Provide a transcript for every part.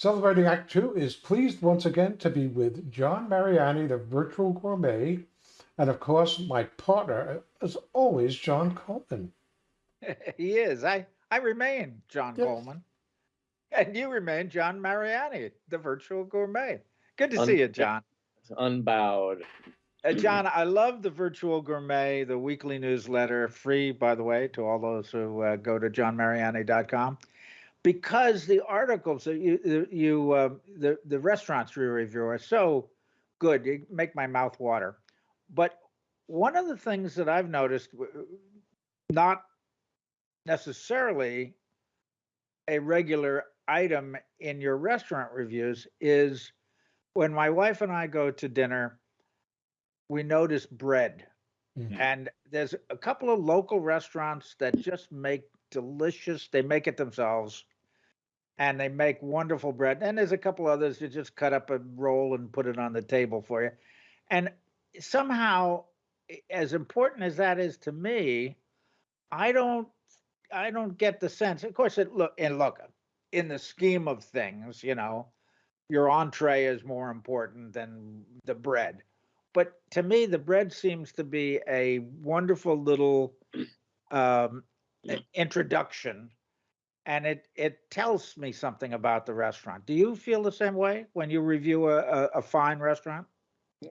Celebrating Act Two is pleased once again to be with John Mariani, the virtual gourmet, and of course, my partner, as always, John Coleman. he is. I, I remain John Yes. Coleman. And you remain John Mariani, the virtual gourmet. Good to Un- see you, John. unbowed. Uh, John, I love the virtual gourmet, the weekly newsletter, free, by the way, to all those who uh, go to johnmariani.com, because the articles that you, the- you, uh, the the restaurants you review are so good, you make my mouth water. But one of the things that I've noticed, not necessarily a regular item in your restaurant reviews, is when my wife and I go to dinner we notice bread. Mhm. And there's a couple of local restaurants that just make delicious, they make it themselves. And they make wonderful bread. And there's a couple others that just cut up a roll and put it on the table for you. And somehow, as important as that is to me, I don't I don't get the sense. Of course, it look and look in the scheme of things, you know, your entree is more important than the bread but to me the bread seems to be a wonderful little um, introduction and it it tells me something about the restaurant do you feel the same way when you review a, a, a fine restaurant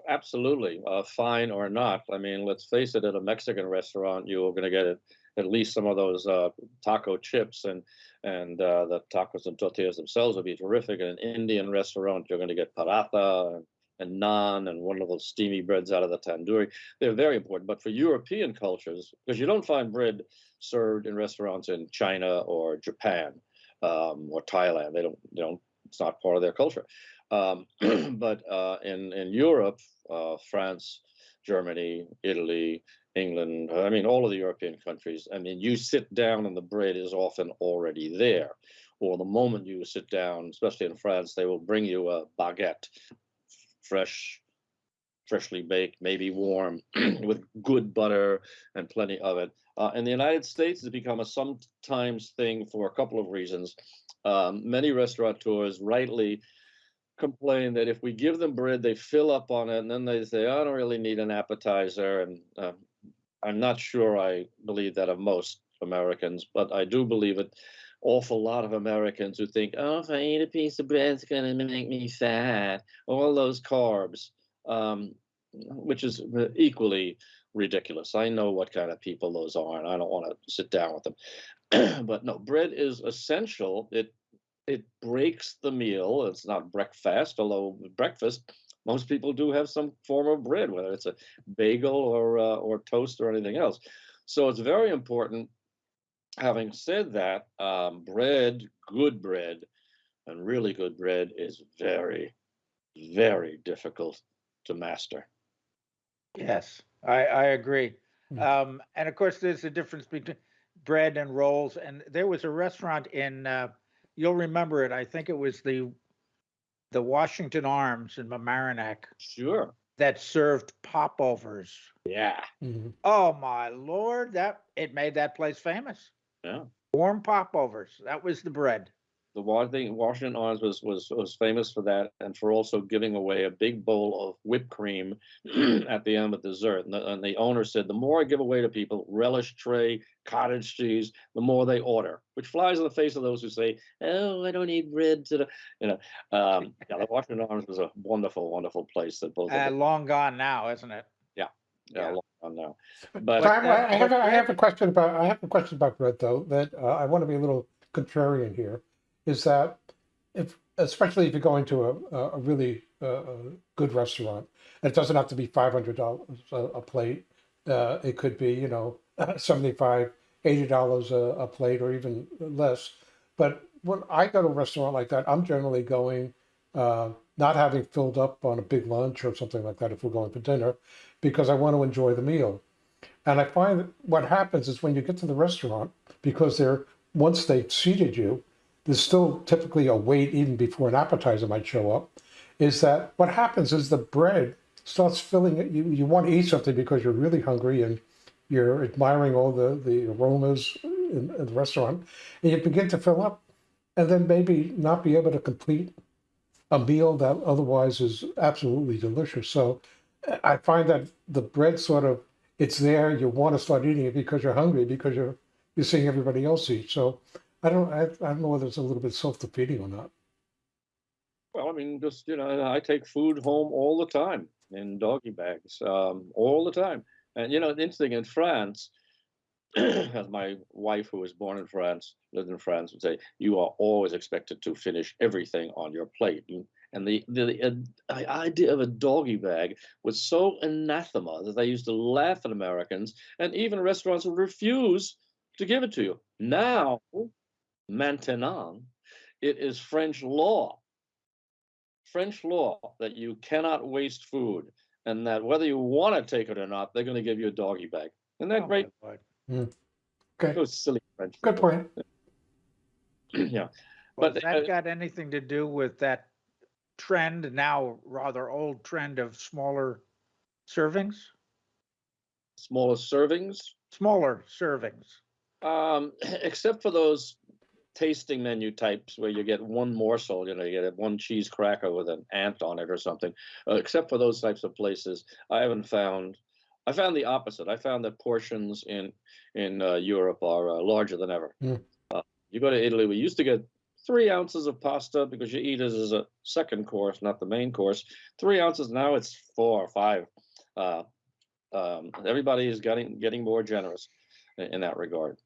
Absolutely, uh, fine or not. I mean, let's face it. At a Mexican restaurant, you're going to get at, at least some of those uh, taco chips, and and uh, the tacos and tortillas themselves will be terrific. At an Indian restaurant, you're going to get paratha and, naan and those steamy breads out of the tandoori. They're very important. But for European cultures, because you don't find bread served in restaurants in China or Japan um, or Thailand, they don't. They don't. It's not part of their culture. Um, but uh, in in Europe, uh, France, Germany, Italy, England, I mean all of the European countries. I mean, you sit down and the bread is often already there, or the moment you sit down, especially in France, they will bring you a baguette, fresh, freshly baked, maybe warm, with good butter and plenty of it. Uh, in the United States, it's become a sometimes thing for a couple of reasons. Um, many restaurateurs rightly complain that if we give them bread, they fill up on it, and then they say, "I don't really need an appetizer." And uh, I'm not sure I believe that of most Americans, but I do believe it. Awful lot of Americans who think, "Oh, if I eat a piece of bread, it's going to make me fat." All those carbs, um, which is uh, equally ridiculous. I know what kind of people those are, and I don't want to sit down with them. but no, bread is essential. It it breaks the meal. It's not breakfast, although breakfast most people do have some form of bread, whether it's a bagel or uh, or toast or anything else. So it's very important. Having said that, um, bread, good bread, and really good bread is very, very difficult to master. yes i i agree Mm. um, and of course there's a difference between bread and rolls and there was a restaurant in uh, you'll remember it i think it was the the washington arms in mamaroneck Sure. that served popovers Yeah. Mhm. Oh my lord, that it made that place famous. Yeah. Warm popovers. That was the bread. The Washington Arms was was was famous for that, and for also giving away a big bowl of whipped cream at the end of dessert. And the, and the owner said, the more I give away to people, relish tray, cottage cheese, the more they order. Which flies in the face of those who say, "Oh, I don't need bread." To the, you know, um, yeah, the Washington Arms was a wonderful, wonderful place that both. Uh, long gone now, isn't it? yeah, yeah. long gone now. So But I, uh, I have a, have a question about I have a question about bread though that uh, I want to be a little contrarian here. Is that if especially if you're going to a a a really uh, good restaurant, and it doesn't have to be five hundred dollars a, a plate. Uh, it could be you know 75 80 dollars a, a plate or even less. But when I go to a restaurant like that, I'm generally going uh, not having filled up on a big lunch or something like that if we're going for dinner, because I want to enjoy the meal. And I find that what happens is when you get to the restaurant, because they're once they've seated you, there's still typically a wait even before an appetizer might show up. Is that what happens is the bread starts filling it. You, you want to eat something because you're really hungry and you're admiring all the, the aromas in, in the restaurant, and you begin to fill up. and then maybe not be able to complete a meal that otherwise is absolutely delicious. So I find that the bread sort of it's there. You want to start eating it because you're hungry because you're you're seeing everybody else eat. So I don't I, I don't know whether it's a little bit self defeating or not. Well, I mean, just you know, I take food home all the time in doggy bags, um, all the time. And you know, interesting in France, as my wife, who was born in France, lived in France, would say, you are always expected to finish everything on your plate. You- And the the, the uh, idea of a doggy bag was so anathema that they used to laugh at Americans, and even restaurants would refuse to give it to you. Now, maintenant, it is French law French law that you cannot waste food and that whether you want to take it or not, they're going to give you a doggy bag. Isn't that Oh, great? my Lord. Okay, Those silly French. good point. yeah. Well, But, has uh, that got anything to do with that trend, now rather old trend of smaller servings? Smaller servings, Smaller servings. um, except for those tasting menu types where you get one morsel, you know, you get one cheese cracker with an ant on it or something. Uh, except for those types of places, I haven't found. I found the opposite. I found that portions in in uh, Europe are uh, larger than ever. Mm. Uh, you go to Italy, we used to get three ounces of pasta because you eat it as a second course, not the main course. Three ounces now it's four or five. Uh, um, everybody is getting getting more generous in, in that regard.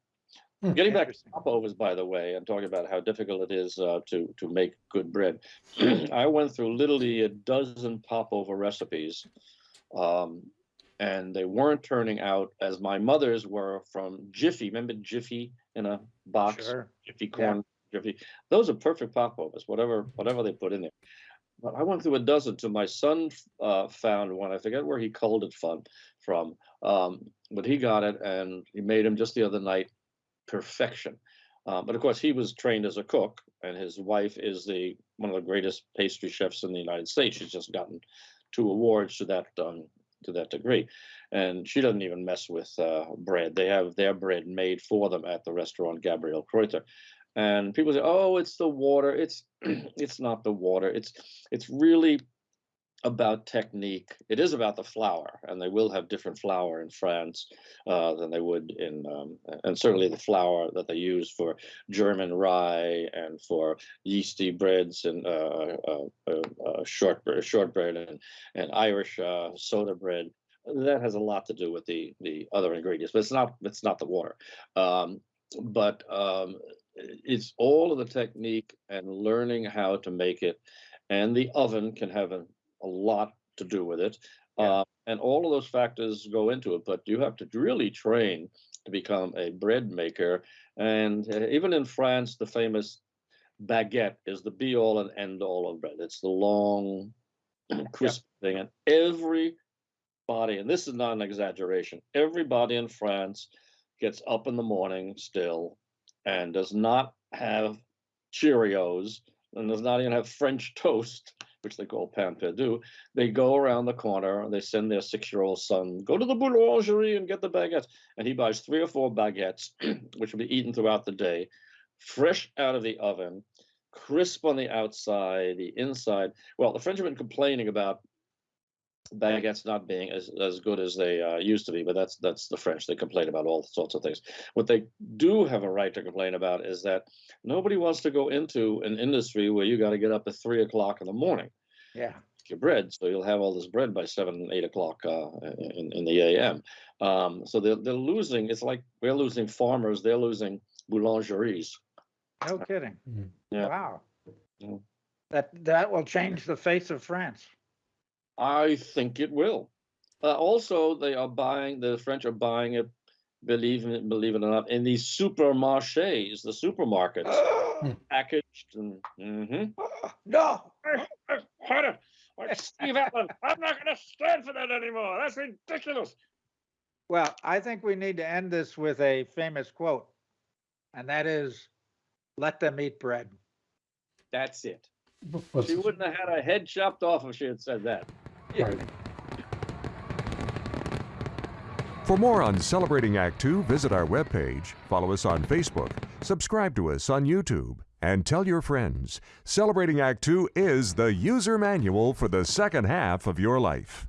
Hmm. Getting back to popovers, by the way, and talking about how difficult it is uh, to to make good bread. I went through literally a dozen popover recipes, um, and they weren't turning out as my mother's were from Jiffy. Remember Jiffy in a box? Sure. Jiffy corn, Those are perfect popovers, whatever whatever they put in there. But I went through a dozen till my son uh, found one. I forget where he culled it from, from, um, but he got it and he made him just the other night. Perfection. Uh, but of course, he was trained as a cook, and his wife is the one of the greatest pastry chefs in the United States. She's just gotten two awards to that um, to that degree, and she doesn't even mess with uh, bread. They have their bread made for them at the restaurant Gabriel Kreuther, and people say, "Oh, it's the water." It's it's not the water. It's it's really about technique. It is about the flour, and they will have different flour in France uh, than they would in, um, and certainly the flour that they use for German rye and for yeasty breads and uh, uh, uh, uh, shortbread, shortbread and and Irish uh, soda bread. That has a lot to do with the the other ingredients, but it's not it's not the water. Um, but um, it's all of the technique and learning how to make it, and the oven can have a, a lot to do with it. Yeah. Uh, and all of those factors go into it, but you have to really train to become a bread maker. And uh, even in France, the famous baguette is the be all and end all of bread. It's the long, crisp thing. And everybody, and this is not an exaggeration, everybody in France gets up in the morning still and does not have Cheerios and does not even have French toast, which they call pain perdu. They go around the corner, and they send their six-year-old son, go to the boulangerie and get the baguettes. And he buys three or four baguettes, which will be eaten throughout the day, fresh out of the oven, crisp on the outside, the inside. Well, the French have been complaining about baguettes not being as, as good as they uh, used to be, but that's that's the French. They complain about all sorts of things. What they do have a right to complain about is that nobody wants to go into an industry where you got to get up at three o'clock in the morning Yeah. your bread, so you'll have all this bread by seven, eight o'clock uh, in in the a.m. Um, so they're they're losing. It's like we're losing farmers. They're losing boulangeries. No kidding. Mhm. Yeah. Wow. Yeah. That that will change the face of France. I think it will. Uh, also, they are buying. The French are buying it. Believe it, believe it or not, in these supermarchés, the supermarkets, packaged and. mhm. no. Steve Allen, I'm not going to stand for that anymore. That's ridiculous. Well, I think we need to end this with a famous quote, and that is, "Let them eat bread." That's it. What's- She wouldn't have had her head chopped off if she had said that. For more on Celebrating Act Two, visit our webpage, follow us on Facebook, subscribe to us on YouTube, and tell your friends. Celebrating Act Two is the user manual for the second half of your life.